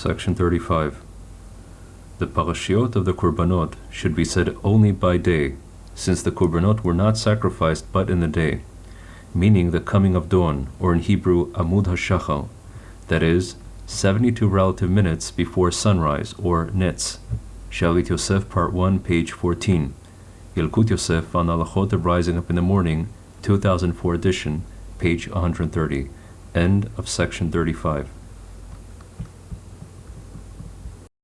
Section 35. The parashiot of the korbanot should be said only by day, since the korbanot were not sacrificed but in the day, meaning the coming of dawn, or in Hebrew, Amud HaShachal, that is, 72 relative minutes before sunrise, or Netz. Shalit Yosef, Part 1, page 14. Yalkut Yosef on Alachot of Rising Up in the Morning, 2004 edition, page 130. End of section 35.